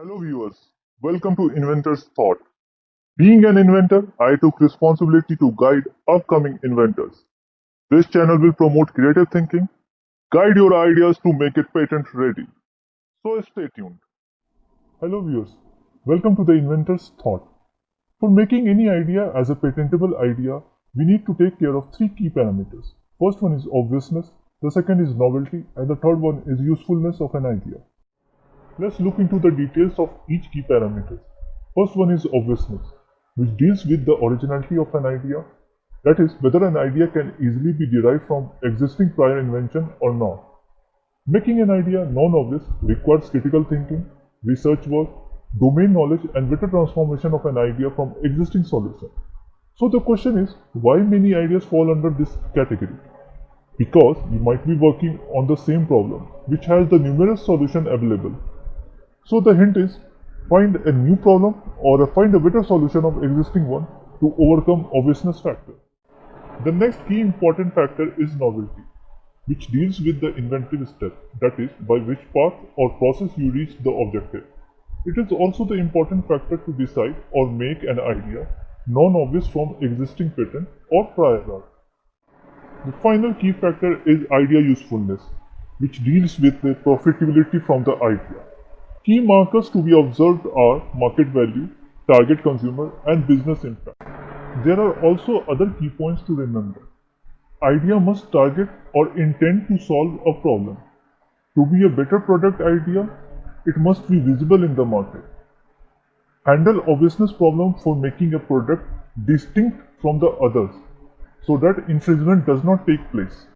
Hello viewers, welcome to Inventor's Thought. Being an inventor, I took responsibility to guide upcoming inventors. This channel will promote creative thinking, guide your ideas to make it patent ready. So stay tuned. Hello viewers, welcome to the Inventor's Thought. For making any idea as a patentable idea, we need to take care of three key parameters. First one is obviousness, the second is novelty, and the third one is usefulness of an idea. Let's look into the details of each key parameter. First one is obviousness, which deals with the originality of an idea, that is, whether an idea can easily be derived from existing prior invention or not. Making an idea non-obvious requires critical thinking, research work, domain knowledge and better transformation of an idea from existing solution. So the question is, why many ideas fall under this category? Because you might be working on the same problem, which has the numerous solution available. So the hint is, find a new problem or find a better solution of existing one to overcome obviousness factor. The next key important factor is novelty, which deals with the inventive step, that is, by which path or process you reach the objective. It is also the important factor to decide or make an idea non-obvious from existing patent or prior art. The final key factor is idea usefulness, which deals with the profitability from the idea. Key markers to be observed are market value, target consumer, and business impact. There are also other key points to remember. Idea must target or intend to solve a problem. To be a better product idea, it must be visible in the market. Handle obviousness problem for making a product distinct from the others so that infringement does not take place.